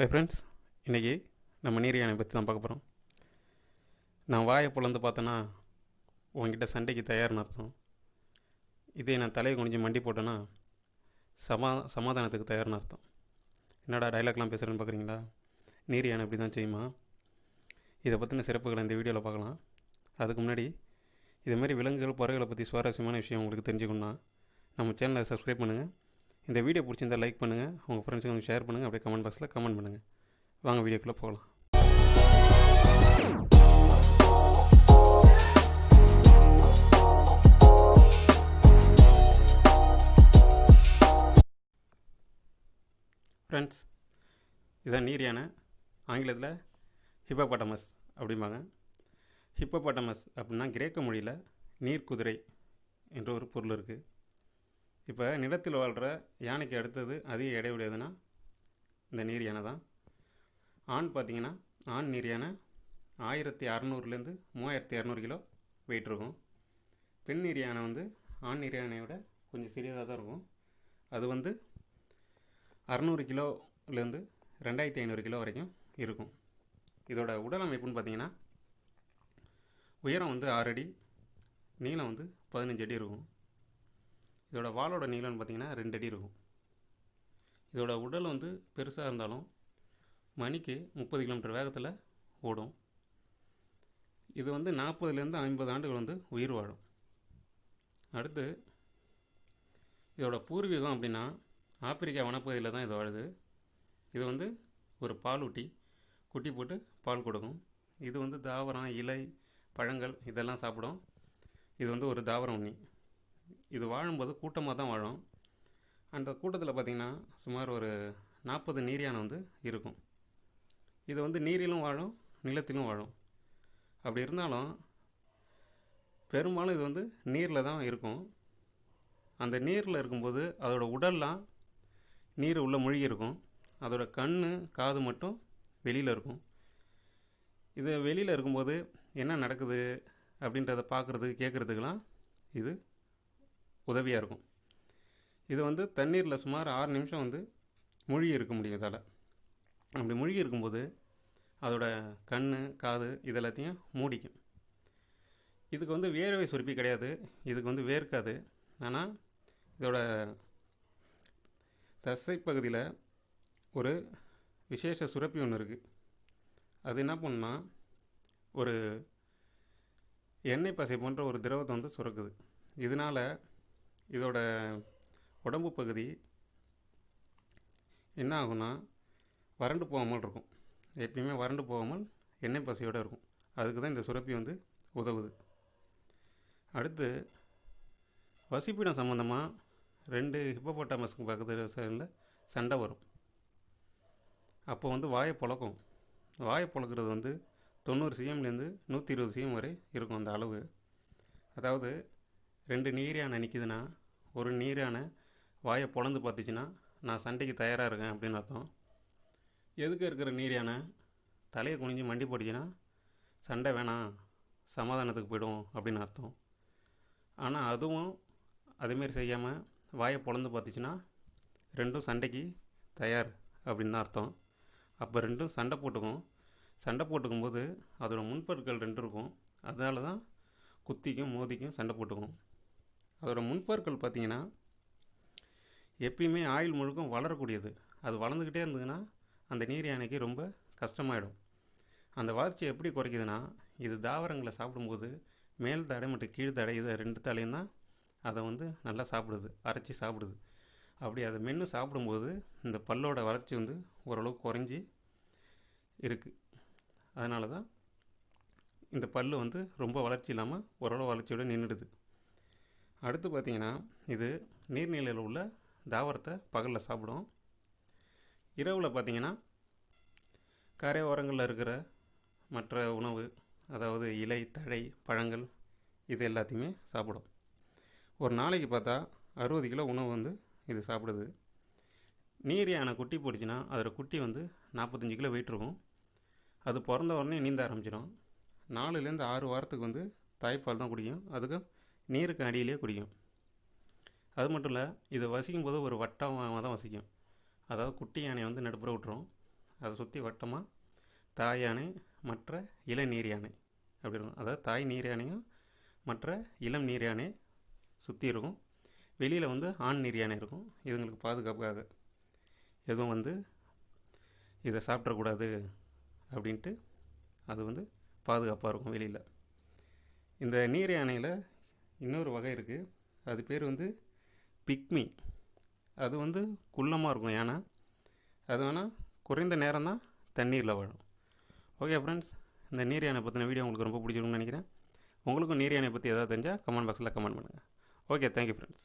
Hi friends இன்றைக்கி நம்ம நீர் யானை பற்றி தான் பார்க்க போகிறோம் நான் வாயை பிளந்து பார்த்தேன்னா உங்ககிட்ட சண்டைக்கு தயார்னு அர்த்தம். இதே நான் தலையை குனிஞ்சு மண்டி போட்டேன்னா சமா சமாதானத்துக்கு தயார்னு அர்த்தம். என்னடா டைலாக்லாம் பேசுகிறேன்னு பார்க்குறீங்களா? நீர் யானை இப்படி தான் செய்யுமா? இதை பற்றின சிறப்புகளை இந்த வீடியோவில் பார்க்கலாம். அதுக்கு முன்னாடி இதுமாரி விலங்குகள் பறவைகளை பற்றி சுவாரஸ்யமான விஷயம் உங்களுக்கு தெரிஞ்சுக்கணுன்னா நம்ம சேனலை சப்ஸ்கிரைப் பண்ணுங்கள் இந்த வீடியோ பிடிச்சிருந்தா லைக் பண்ணுங்கள் உங்கள் ஃப்ரெண்ட்ஸுக்கு ஷேர் பண்ணுங்கள் அப்படியே கமெண்ட் பாக்ஸில் கமெண்ட் பண்ணுங்கள் வாங்க வீடியோக்குள்ளே போகலாம். ஃப்ரெண்ட்ஸ் இதான் நீர் யானை ஆங்கிலத்தில் ஹிப்போபாட்டமஸ் அப்படிம்பாங்க. ஹிப்போபாட்டமஸ் அப்படின்னா கிரேக்க மொழியில் நீர் குதிரை என்ற ஒரு பொருள் இருக்குது இப்போ நிலத்தில் வாழ்கிற யானைக்கு அடுத்தது அதிக எடை உடையதுன்னா இந்த நீர் யானை தான். ஆண் பார்த்தீங்கன்னா ஆண் நீர் யானை ஆயிரத்தி அறநூறுலேருந்து மூவாயிரத்தி இரநூறு கிலோ வெயிட் இருக்கும். பெண் நீர் யானை வந்து ஆண் நீர் யானையை விட கொஞ்சம் சிறியதாக தான் இருக்கும். அது வந்து அறநூறு கிலோலேருந்து ரெண்டாயிரத்தி ஐநூறு கிலோ வரைக்கும் இருக்கும். இதோட உடல் அமைப்புன்னு பார்த்தீங்கன்னா உயரம் வந்து ஆறு அடி நீளம் வந்து பதினஞ்சு அடி இருக்கும். இதோட வாலோட நீளம்னு பார்த்தீங்கன்னா ரெண்டு அடி இருக்கும். இதோட உடல் வந்து பெருசாக இருந்தாலும் மணிக்கு முப்பது கிலோமீட்டர் வேகத்தில் ஓடும். இது வந்து நாற்பதுலேருந்து ஐம்பது ஆண்டுகள் வந்து உயிர் வாழும். அடுத்து இதோட பூர்வீகம் அப்படின்னா ஆப்பிரிக்கா வனப்பகுதியில் தான் இது வாழுது. இது வந்து ஒரு பாலூட்டி குட்டி போட்டு பால் கொடுக்கும். இது வந்து தாவரம் இலை பழங்கள் இதெல்லாம் சாப்பிடும். இது வந்து ஒரு தாவரம் உண்ணி. இது வாழும்போது கூட்டமாக தான் வாழும். அந்த கூட்டத்தில் பார்த்திங்கன்னா சுமார் ஒரு நாற்பது நீர் வந்து இருக்கும். இது வந்து நீரிலும் வாழும் நிலத்திலும் வாழும். அப்படி இருந்தாலும் பெரும்பாலும் இது வந்து நீரில் தான் இருக்கும். அந்த நீரில் இருக்கும்போது அதோட உடல்லாம் நீர் உள்ளே மூழ்கி இருக்கும். அதோட கண் காது மட்டும் வெளியில் இருக்கும். இது வெளியில் இருக்கும்போது என்ன நடக்குது அப்படின்றத பார்க்குறது கேட்குறதுக்கெலாம் இது உதவியாக இருக்கும். இது வந்து தண்ணீரில் சுமார் ஆறு நிமிஷம் வந்து மூழ்கி இருக்க முடியும் இதால். அப்படி மூழ்கி இருக்கும்போது அதோட கண் காது இதெல்லாத்தையும் மூடிக்கும். இதுக்கு வந்து வேர்வை சுருப்பி கிடையாது. இதுக்கு வந்து வேர்க்காது. ஆனால் இதோட தசைப்பகுதியில் ஒரு விசேஷ சுரப்பி ஒன்று இருக்குது அது என்ன பண்ணுன்னா ஒரு எண்ணெய் பசை போன்ற ஒரு திரவத்தை வந்து சுரக்குது. இதனால் இதோட உடம்பு பகுதி என்ன ஆகும்னா வறண்டு போகாமல் இருக்கும். எப்பயுமே வறண்டு போகாமல் எண்ணெய் பசையோடு இருக்கும். அதுக்கு தான் இந்த சுரப்பி வந்து உதவுது. அடுத்து வசிப்பிடம் சம்மந்தமாக ரெண்டு ஹிப்போபோட்டாமஸ்க்கு பக்கத்தில் சைடில் சண்டை வரும். அப்போ வந்து வாயை பொழக்கும். வாயை பொழக்கிறது வந்து தொண்ணூறு சிஎம்லேருந்து நூற்றி இருபது சிஎம் வரை இருக்கும் அந்த அளவு. அதாவது ரெண்டு நீரானை நிற்கிதுன்னா ஒரு நீரான வாயை பொழந்து பார்த்துச்சுன்னா நான் சண்டைக்கு தயாராக இருக்கேன் அப்படின்னு அர்த்தம். எதுக்கு இருக்கிற நீரியான தலையை குனிஞ்சு மண்டி போட்டுச்சுன்னா சண்டை வேணாம் சமாதானத்துக்கு போய்டும் அப்படின்னு அர்த்தம். ஆனால் அதுவும் அதுமாரி செய்யாமல் வாயை பொழந்து பார்த்துச்சுன்னா ரெண்டும் சண்டைக்கு தயார் அப்படின்னு தான் அர்த்தம். அப்போ ரெண்டும் சண்டை போட்டுக்கும். சண்டை போட்டுக்கும்போது அதோட முன்பற்கள் ரெண்டு இருக்கும். அதனால தான் குத்திக்கும் மோதிக்கும் சண்டை போட்டுக்கும். அதோடய முன்பற்கள் பார்த்திங்கன்னா எப்பயுமே ஆயில் முழுக்கும் வளரக்கூடியது. அது வளர்ந்துக்கிட்டே இருந்ததுன்னா அந்த நீர் யானைக்கு ரொம்ப கஷ்டமாயிடும். அந்த வளர்ச்சி எப்படி குறைக்குதுன்னா இது தாவரங்களை சாப்பிடும்போது மேல் தடை மற்றும் கீழ் தடை இதை ரெண்டு தலையும் தான் அதை வந்து நல்லா சாப்பிடுது அரைச்சி சாப்பிடுது. அப்படி அதை மென்று சாப்பிடும்போது இந்த பல்லோட வளர்ச்சி வந்து ஓரளவுக்கு குறைஞ்சி இருக்குது அதனால தான் இந்த பல் வந்து ரொம்ப வளர்ச்சி இல்லாமல் ஓரளவு வளர்ச்சியோடு நின்றுடுது. அடுத்து பார்த்திங்கன்னா இது நீர்நிலையில் உள்ள தாவரத்தை பகலில் சாப்பிடும். இரவில் பார்த்திங்கன்னா கரை ஓரங்களில் இருக்கிற மற்ற உணவு அதாவது இலை தழை பழங்கள் இது எல்லாத்தையுமே சாப்பிடும். ஒரு நாளைக்கு பார்த்தா அறுபது கிலோ உணவு வந்து இது சாப்பிடுது. நீர் யானை குட்டி போட்டுச்சுன்னா அதோடய குட்டி வந்து நாற்பத்தஞ்சு கிலோ வெயிட் இருக்கும். அது பிறந்த உடனே நீந்த ஆரம்பிச்சிடும். நாலுலேருந்து ஆறு வாரத்துக்கு வந்து தாய்ப்பால் தான் குடிக்கும். அதுக்கு நீருக்கு அடியிலே குடிக்கும். அது மட்டும் இல்லை இது வசிக்கும் போது ஒரு வட்டமாக தான் வசிக்கும். அதாவது குட்டி யானை வந்து நடுப்புற விட்டுரும். அதை சுற்றி வட்டமாக தாய் யானை மற்ற இள நீர் யானை. அப்படி இருக்கும். அதாவது தாய் நீர் யானையும் மற்ற இளம் நீர் யானை சுற்றி இருக்கும். வெளியில் வந்து ஆண் நீர் யானை இருக்கும். இதுங்களுக்கு பாதுகாப்புக்காக. எதுவும் வந்து இதை சாப்பிடக்கூடாது அப்படின்ட்டு அது வந்து பாதுகாப்பாக இருக்கும் வெளியில். இந்த நீர் யானையில் இன்னொரு வகை இருக்குது அது பேர் வந்து பிக்மி. அது வந்து குள்ளமாக இருக்கும் ஏன்னா அது வேணால் குறைந்த நேரம் தான் தண்ணீரில் வாழும். ஓகே ஃப்ரெண்ட்ஸ் இந்த நீர் யானை பற்றின வீடியோ உங்களுக்கு ரொம்ப பிடிச்சிருக்கும்னு நினைக்கிறேன். உங்களுக்கும் நீர் யானை பற்றி எதாவது தெரிஞ்சால் கமெண்ட் பாக்ஸில் கமெண்ட் பண்ணுங்கள் ஓகே தேங்க்யூ ஃப்ரெண்ட்ஸ்